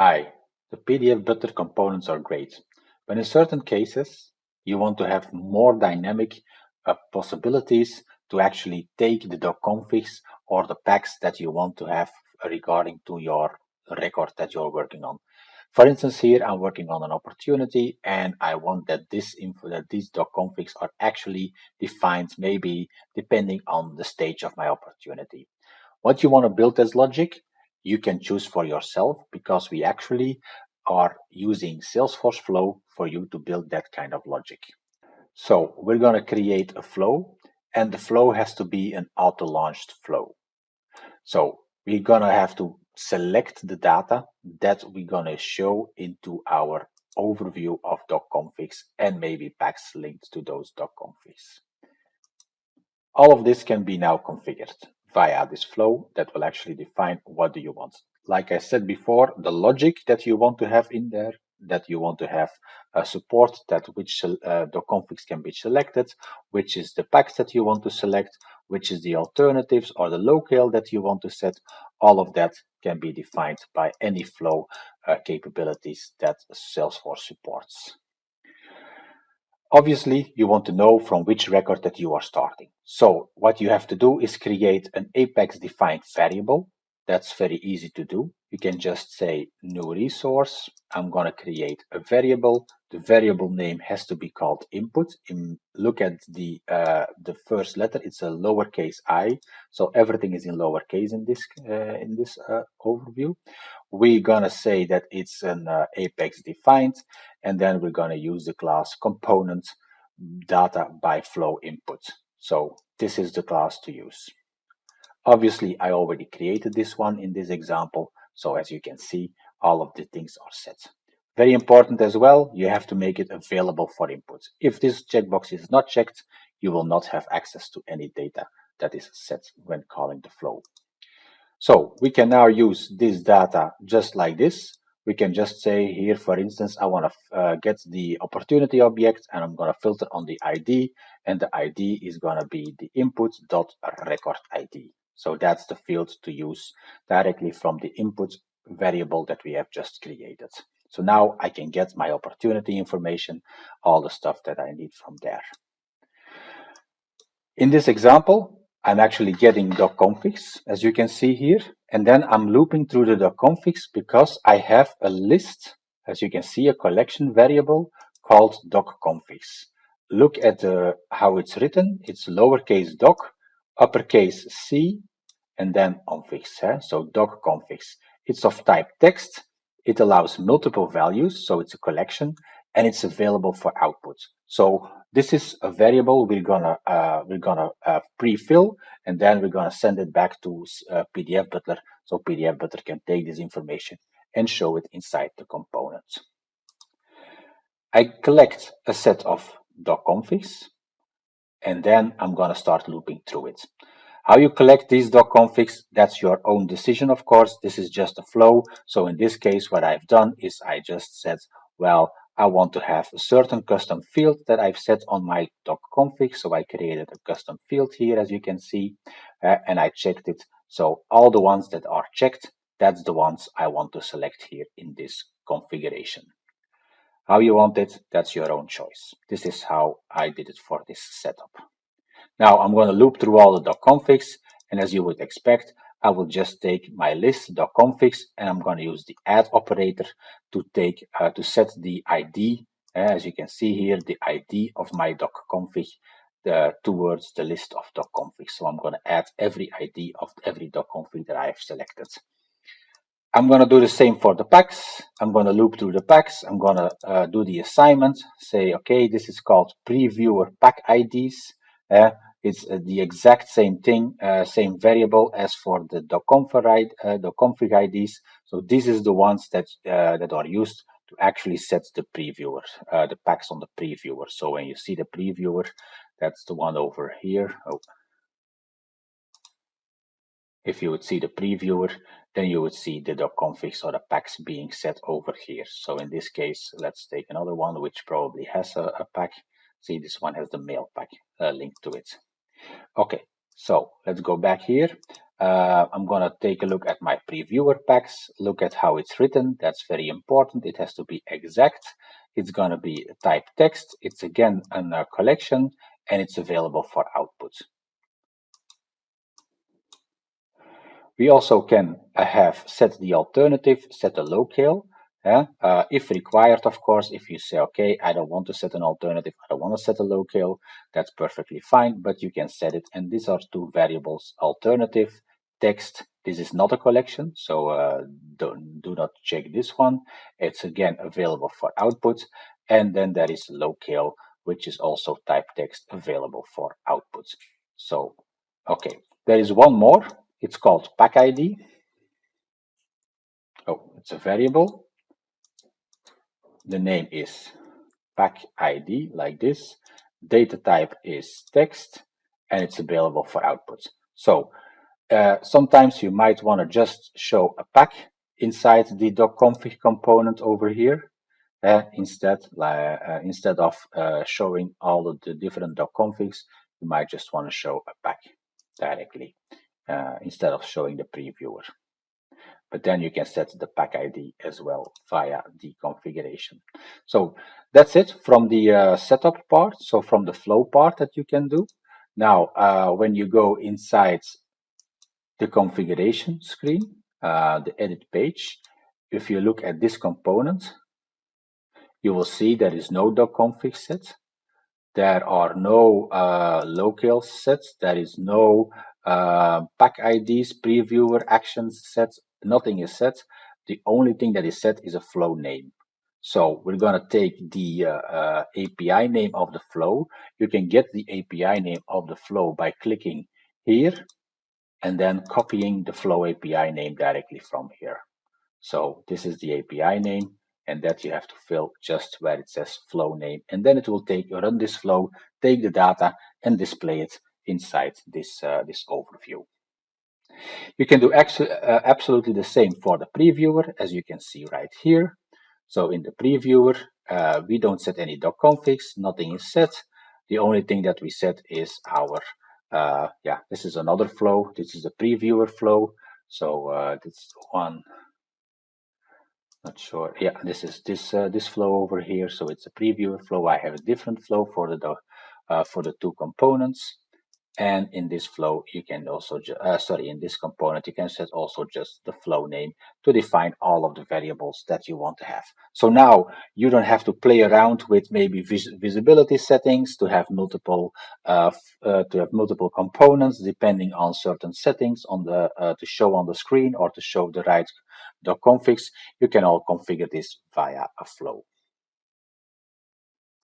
Hi, the PDF Butler components are great, but in certain cases, you want to have more dynamic uh, possibilities to actually take the doc configs or the packs that you want to have regarding to your record that you're working on. For instance, here I'm working on an opportunity and I want that this info, that these docconfigs are actually defined maybe depending on the stage of my opportunity. What you want to build as logic, you can choose for yourself because we actually are using Salesforce Flow for you to build that kind of logic. So we're going to create a flow and the flow has to be an auto-launched flow. So we're going to have to select the data that we're going to show into our overview of docconfigs and maybe packs linked to those docconfigs. All of this can be now configured via this flow that will actually define what do you want. Like I said before, the logic that you want to have in there, that you want to have a support that which uh, docconfigs can be selected, which is the packs that you want to select, which is the alternatives or the locale that you want to set. All of that can be defined by any flow uh, capabilities that Salesforce supports. Obviously, you want to know from which record that you are starting. So what you have to do is create an Apex defined variable. That's very easy to do. You can just say new resource. I'm going to create a variable. The variable name has to be called input. In, look at the uh, the first letter. It's a lowercase i. So everything is in lowercase in this uh, in this uh, overview. We're going to say that it's an uh, Apex defined, and then we're going to use the class component data by flow input. So this is the class to use. Obviously, I already created this one in this example. So as you can see, all of the things are set. Very important as well, you have to make it available for input. If this checkbox is not checked, you will not have access to any data that is set when calling the flow. So we can now use this data just like this. We can just say here, for instance, I want to uh, get the opportunity object and I'm going to filter on the ID and the ID is going to be the input dot record ID. So that's the field to use directly from the input variable that we have just created. So now I can get my opportunity information, all the stuff that I need from there. In this example, I'm actually getting docconfigs, as you can see here, and then I'm looping through the docconfigs because I have a list, as you can see, a collection variable called docconfigs. Look at uh, how it's written. It's lowercase doc, uppercase C, and then configs. Eh? So doc configs. It's of type text. It allows multiple values, so it's a collection, and it's available for output. So this is a variable we're gonna uh, we're gonna uh, pre-fill, and then we're gonna send it back to uh, PDF Butler, so PDF Butler can take this information and show it inside the component. I collect a set of doc configs, and then I'm gonna start looping through it. How you collect these doc configs, that's your own decision, of course. This is just a flow. So in this case, what I've done is I just said, well, I want to have a certain custom field that I've set on my doc config. So I created a custom field here, as you can see, uh, and I checked it. So all the ones that are checked, that's the ones I want to select here in this configuration. How you want it, that's your own choice. This is how I did it for this setup. Now I'm going to loop through all the doc .configs and as you would expect, I will just take my list doc .configs and I'm going to use the add operator to take uh, to set the ID, uh, as you can see here, the ID of my doc .config towards the list of doc .configs. So I'm going to add every ID of every doc .config that I have selected. I'm going to do the same for the packs. I'm going to loop through the packs. I'm going to uh, do the assignment. Say, okay, this is called previewer pack IDs. Uh, it's uh, the exact same thing, uh, same variable as for the uh, .config IDs. So this is the ones that that are used to actually set the previewer, the packs on the previewer. So when you see the previewer, that's the one over here. Oh. If you would see the previewer, then you would see the .configs or the packs being set over here. So in this case, let's take another one which probably has a, a pack. See, this one has the mail pack uh, linked to it. Okay, so let's go back here. uh, I'm going to take a look at my previewer packs, look at how it's written. That's very important. It has to be exact. It's going to be type text. It's again a uh, collection and it's available for output. We also can uh, have set the alternative, set a locale. Yeah? Uh, if required, of course, if you say, okay, I don't want to set an alternative, I don't want to set a locale, that's perfectly fine, but you can set it. And these are two variables, alternative text. This is not a collection, so uh, don't, do not check this one. It's again available for output. And then there is locale, which is also type text available for output. So, okay, there is one more. It's called pack ID. Oh, it's a variable. The name is pack ID, like this. Data type is text, and it's available for output. So uh, sometimes you might want to just show a pack inside the docconfig component over here. Uh, instead, uh, instead of uh, showing all of the different docconfigs, you might just want to show a pack directly uh, instead of showing the previewer. But then you can set the pack ID as well via the configuration. So that's it from the uh, setup part. So from the flow part that you can do. Now, when you go inside the configuration screen, uh, the edit page. If you look at this component, you will see there is no docconfig set. There are no uh, locale sets. There is no uh, pack IDs, previewer actions set. Nothing is set. The only thing that is set is a flow name. So we're going to take the uh, uh API name of the flow. You can get the API name of the flow by clicking here and then copying the Flow API name directly from here. So this is the API name, and that you have to fill just where it says flow name. And then it will take run this flow, take the data, and display it inside this, uh, this overview. You can do uh, absolutely the same for the previewer, as you can see right here. So in the previewer, uh, we don't set any doc configs, nothing is set. The only thing that we set is our uh, yeah, this is another flow. This is a previewer flow. So uh, this one, not sure. Yeah, this is this uh, this flow over here. So it's a previewer flow. I have a different flow for the uh, for the two components. And in this flow, you can also, uh, sorry, in this component, you can set also just the flow name to define all of the variables that you want to have. So now you don't have to play around with maybe vis visibility settings to have multiple uh, uh, to have multiple components depending on certain settings on the uh, to show on the screen or to show the right doc configs. You can all configure this via a flow.